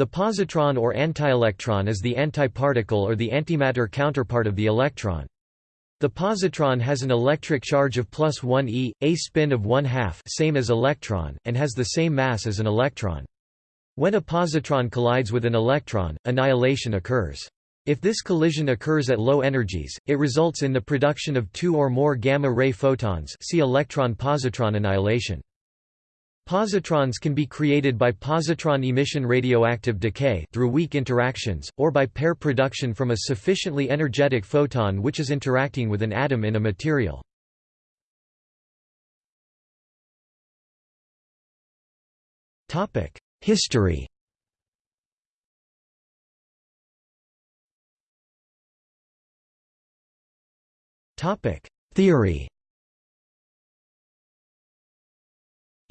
The positron or antielectron is the antiparticle or the antimatter counterpart of the electron. The positron has an electric charge of plus 1 e, a spin of 1 half same as electron, and has the same mass as an electron. When a positron collides with an electron, annihilation occurs. If this collision occurs at low energies, it results in the production of two or more gamma-ray photons see electron-positron annihilation. Positrons can be created by positron emission radioactive decay through weak interactions, or by pair production from a sufficiently energetic photon which is interacting with an atom in a material. History Theory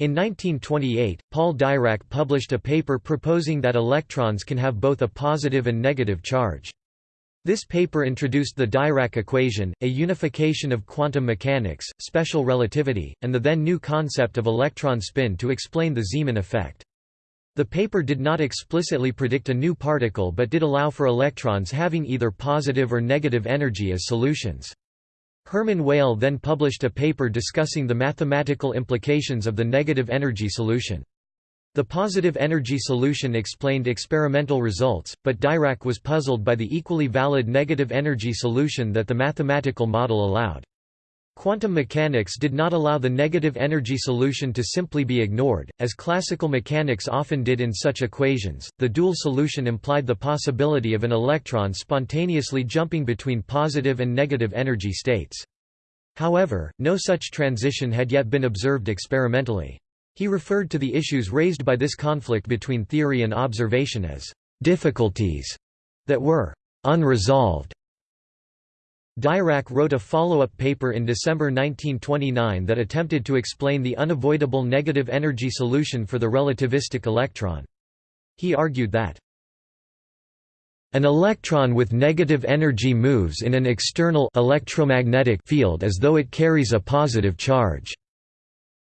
In 1928, Paul Dirac published a paper proposing that electrons can have both a positive and negative charge. This paper introduced the Dirac equation, a unification of quantum mechanics, special relativity, and the then new concept of electron spin to explain the Zeeman effect. The paper did not explicitly predict a new particle but did allow for electrons having either positive or negative energy as solutions. Hermann Weyl then published a paper discussing the mathematical implications of the negative energy solution. The positive energy solution explained experimental results, but Dirac was puzzled by the equally valid negative energy solution that the mathematical model allowed. Quantum mechanics did not allow the negative energy solution to simply be ignored, as classical mechanics often did in such equations. The dual solution implied the possibility of an electron spontaneously jumping between positive and negative energy states. However, no such transition had yet been observed experimentally. He referred to the issues raised by this conflict between theory and observation as difficulties that were unresolved. Dirac wrote a follow-up paper in December 1929 that attempted to explain the unavoidable negative energy solution for the relativistic electron. He argued that an electron with negative energy moves in an external electromagnetic field as though it carries a positive charge.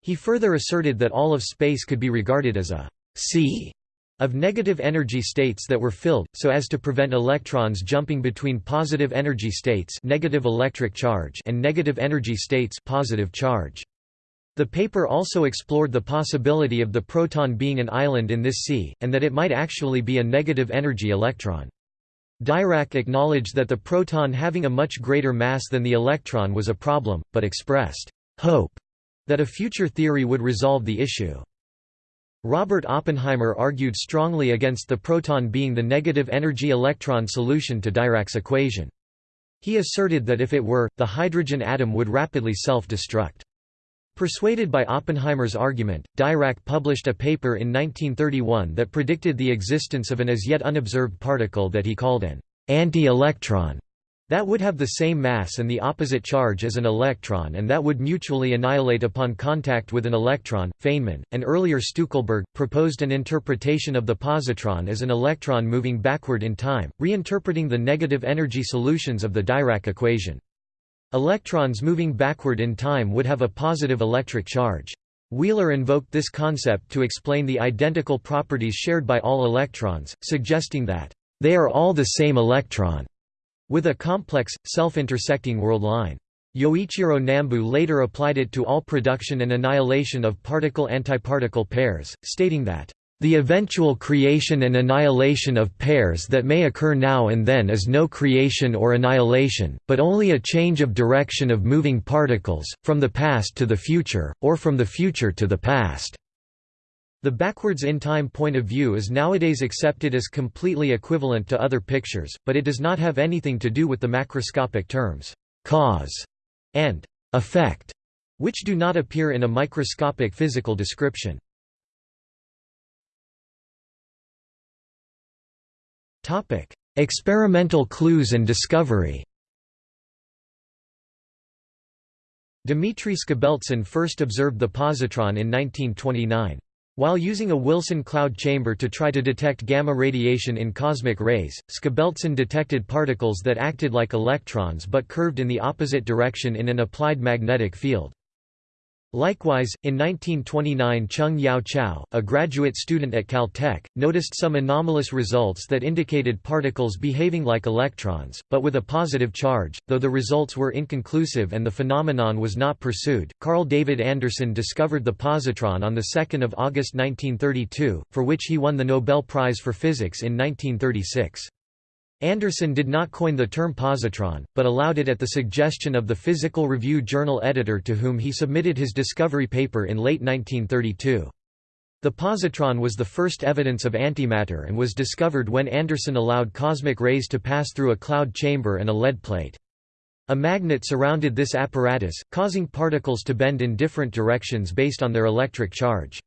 He further asserted that all of space could be regarded as a sea of negative energy states that were filled, so as to prevent electrons jumping between positive energy states negative electric charge and negative energy states positive charge. The paper also explored the possibility of the proton being an island in this sea, and that it might actually be a negative energy electron. Dirac acknowledged that the proton having a much greater mass than the electron was a problem, but expressed hope that a future theory would resolve the issue. Robert Oppenheimer argued strongly against the proton being the negative energy electron solution to Dirac's equation. He asserted that if it were, the hydrogen atom would rapidly self-destruct. Persuaded by Oppenheimer's argument, Dirac published a paper in 1931 that predicted the existence of an as yet unobserved particle that he called an anti-electron that would have the same mass and the opposite charge as an electron and that would mutually annihilate upon contact with an electron. Feynman, and earlier Stueckelberg, proposed an interpretation of the positron as an electron moving backward in time, reinterpreting the negative energy solutions of the Dirac equation. Electrons moving backward in time would have a positive electric charge. Wheeler invoked this concept to explain the identical properties shared by all electrons, suggesting that, "...they are all the same electron." With a complex, self-intersecting world line. Yoichiro Nambu later applied it to all production and annihilation of particle-antiparticle pairs, stating that, "...the eventual creation and annihilation of pairs that may occur now and then is no creation or annihilation, but only a change of direction of moving particles, from the past to the future, or from the future to the past." The backwards-in-time point of view is nowadays accepted as completely equivalent to other pictures, but it does not have anything to do with the macroscopic terms, cause and effect, which do not appear in a microscopic physical description. Experimental clues and discovery Dmitry Skobeltsyn first observed the positron in 1929. While using a Wilson cloud chamber to try to detect gamma radiation in cosmic rays, Skobeltsyn detected particles that acted like electrons but curved in the opposite direction in an applied magnetic field. Likewise, in 1929 Chung Yao Chao, a graduate student at Caltech, noticed some anomalous results that indicated particles behaving like electrons, but with a positive charge, though the results were inconclusive and the phenomenon was not pursued. Carl David Anderson discovered the positron on 2 August 1932, for which he won the Nobel Prize for Physics in 1936. Anderson did not coin the term positron, but allowed it at the suggestion of the Physical Review Journal editor to whom he submitted his discovery paper in late 1932. The positron was the first evidence of antimatter and was discovered when Anderson allowed cosmic rays to pass through a cloud chamber and a lead plate. A magnet surrounded this apparatus, causing particles to bend in different directions based on their electric charge.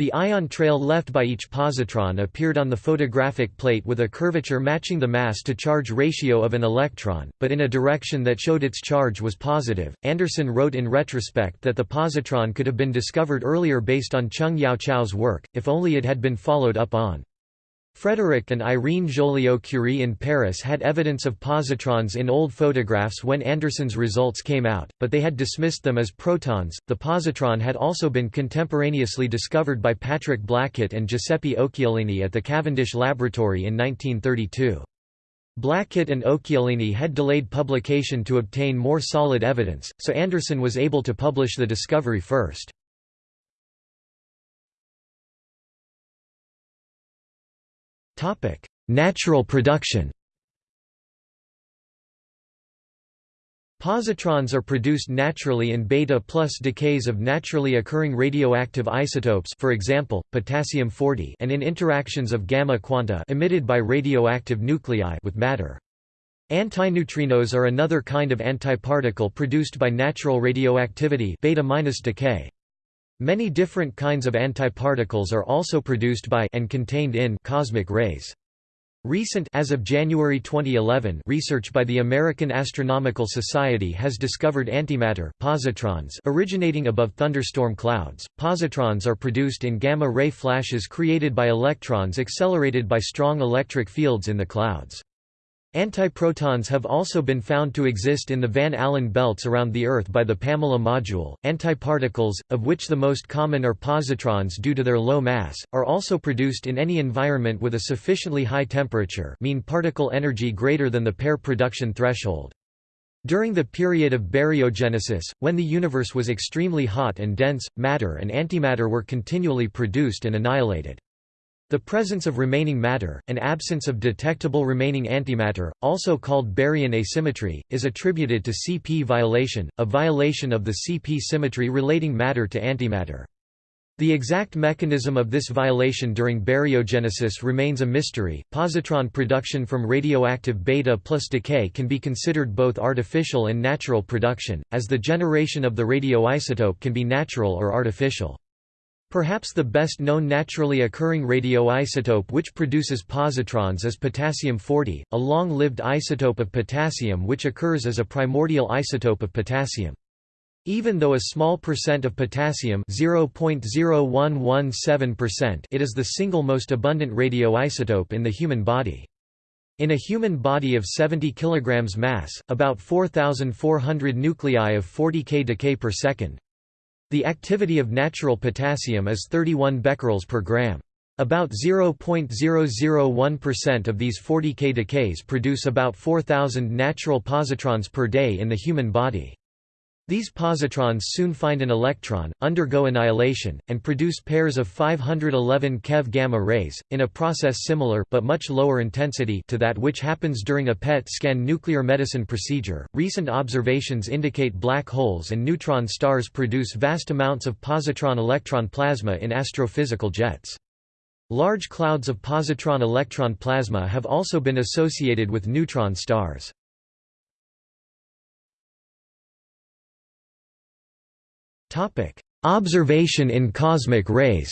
The ion trail left by each positron appeared on the photographic plate with a curvature matching the mass-to-charge ratio of an electron, but in a direction that showed its charge was positive. Anderson wrote in retrospect that the positron could have been discovered earlier based on Chung Yao Chao's work, if only it had been followed up on. Frédéric and Irene Joliot-Curie in Paris had evidence of positrons in old photographs when Anderson's results came out, but they had dismissed them as protons. The positron had also been contemporaneously discovered by Patrick Blackett and Giuseppe Occhialini at the Cavendish Laboratory in 1932. Blackett and Occhialini had delayed publication to obtain more solid evidence, so Anderson was able to publish the discovery first. Natural production Positrons are produced naturally in beta plus decays of naturally occurring radioactive isotopes for example, potassium-40 and in interactions of gamma quanta emitted by radioactive nuclei with matter. Antineutrinos are another kind of antiparticle produced by natural radioactivity beta minus decay. Many different kinds of antiparticles are also produced by and contained in cosmic rays. Recent as of January 2011 research by the American Astronomical Society has discovered antimatter positrons originating above thunderstorm clouds. Positrons are produced in gamma-ray flashes created by electrons accelerated by strong electric fields in the clouds. Antiprotons have also been found to exist in the Van Allen belts around the Earth by the Pamela module. Antiparticles, of which the most common are positrons due to their low mass, are also produced in any environment with a sufficiently high temperature, mean particle energy greater than the pair production threshold. During the period of baryogenesis, when the universe was extremely hot and dense, matter and antimatter were continually produced and annihilated. The presence of remaining matter, and absence of detectable remaining antimatter, also called baryon asymmetry, is attributed to CP violation, a violation of the CP symmetry relating matter to antimatter. The exact mechanism of this violation during baryogenesis remains a mystery. Positron production from radioactive beta plus decay can be considered both artificial and natural production, as the generation of the radioisotope can be natural or artificial. Perhaps the best known naturally occurring radioisotope which produces positrons is potassium-40, a long-lived isotope of potassium which occurs as a primordial isotope of potassium. Even though a small percent of potassium (0.0117%) it is the single most abundant radioisotope in the human body. In a human body of 70 kg mass, about 4,400 nuclei of 40 k decay per second. The activity of natural potassium is 31 becquerels per gram. About 0.001% of these 40 K decays produce about 4,000 natural positrons per day in the human body. These positrons soon find an electron, undergo annihilation, and produce pairs of 511 keV gamma rays, in a process similar but much lower intensity to that which happens during a PET scan nuclear medicine procedure. Recent observations indicate black holes and neutron stars produce vast amounts of positron-electron plasma in astrophysical jets. Large clouds of positron-electron plasma have also been associated with neutron stars. Topic: Observation in cosmic rays.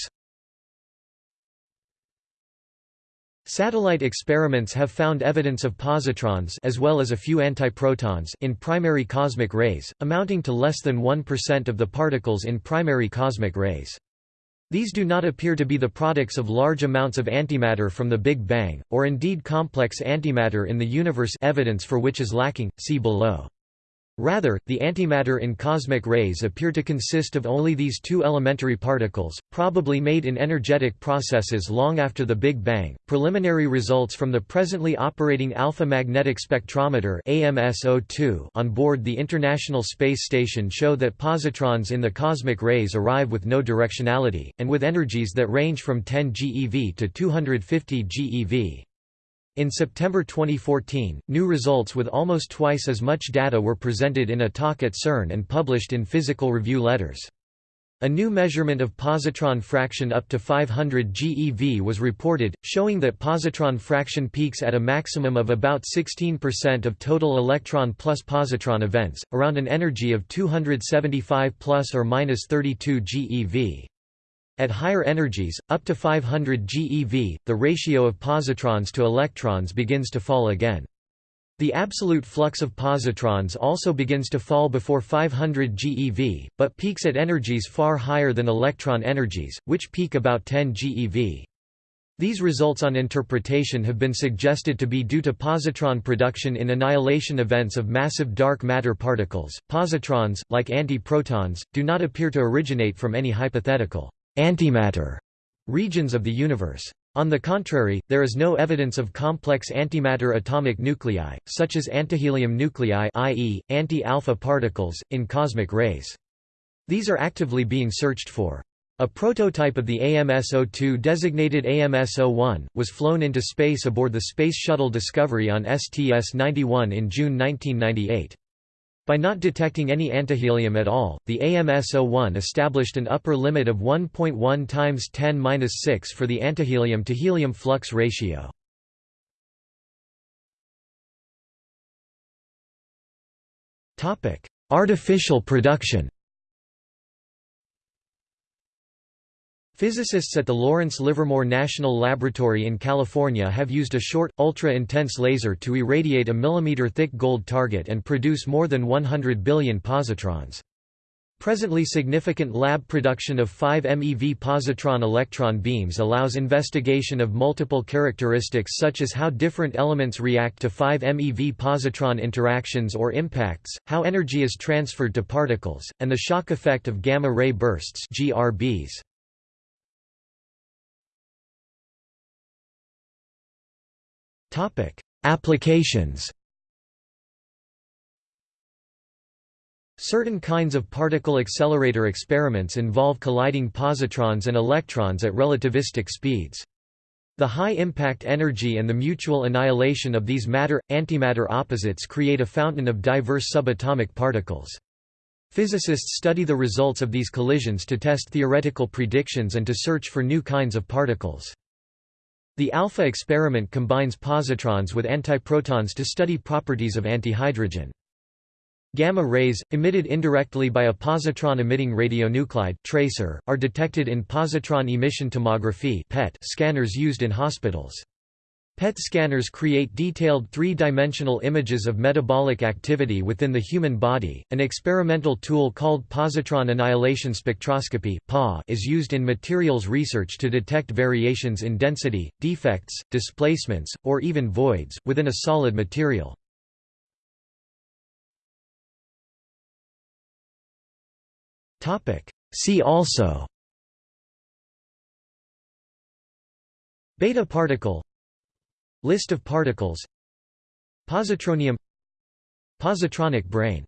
Satellite experiments have found evidence of positrons as well as a few antiprotons in primary cosmic rays, amounting to less than 1% of the particles in primary cosmic rays. These do not appear to be the products of large amounts of antimatter from the Big Bang, or indeed complex antimatter in the universe evidence for which is lacking, see below. Rather, the antimatter in cosmic rays appear to consist of only these two elementary particles, probably made in energetic processes long after the Big Bang. Preliminary results from the presently operating Alpha Magnetic Spectrometer (AMS-02) on board the International Space Station show that positrons in the cosmic rays arrive with no directionality and with energies that range from 10 GeV to 250 GeV. In September 2014, new results with almost twice as much data were presented in a talk at CERN and published in Physical Review Letters. A new measurement of positron fraction up to 500 GeV was reported, showing that positron fraction peaks at a maximum of about 16% of total electron plus positron events, around an energy of 275 plus or minus 32 GeV. At higher energies, up to 500 GeV, the ratio of positrons to electrons begins to fall again. The absolute flux of positrons also begins to fall before 500 GeV, but peaks at energies far higher than electron energies, which peak about 10 GeV. These results on interpretation have been suggested to be due to positron production in annihilation events of massive dark matter particles. Positrons, like antiprotons, do not appear to originate from any hypothetical antimatter regions of the universe. On the contrary, there is no evidence of complex antimatter atomic nuclei, such as antihelium nuclei i.e., anti-alpha particles, in cosmic rays. These are actively being searched for. A prototype of the AMS-02 designated AMS-01, was flown into space aboard the Space Shuttle Discovery on STS-91 in June 1998. By not detecting any antihelium at all, the AMS-01 established an upper limit of 1.1 times 10^-6 for the antihelium to helium flux ratio. Topic: Artificial production. Physicists at the Lawrence Livermore National Laboratory in California have used a short, ultra-intense laser to irradiate a millimeter-thick gold target and produce more than 100 billion positrons. Presently significant lab production of 5 MeV positron electron beams allows investigation of multiple characteristics such as how different elements react to 5 MeV positron interactions or impacts, how energy is transferred to particles, and the shock effect of gamma-ray bursts GRBs. Topic: Applications. Certain kinds of particle accelerator experiments involve colliding positrons and electrons at relativistic speeds. The high impact energy and the mutual annihilation of these matter-antimatter opposites create a fountain of diverse subatomic particles. Physicists study the results of these collisions to test theoretical predictions and to search for new kinds of particles. The alpha experiment combines positrons with antiprotons to study properties of antihydrogen. Gamma rays, emitted indirectly by a positron-emitting radionuclide tracer, are detected in positron emission tomography scanners used in hospitals. PET scanners create detailed three-dimensional images of metabolic activity within the human body. An experimental tool called positron annihilation spectroscopy (PA) is used in materials research to detect variations in density, defects, displacements, or even voids within a solid material. Topic: See also Beta particle List of particles. Positronium. Positronic brain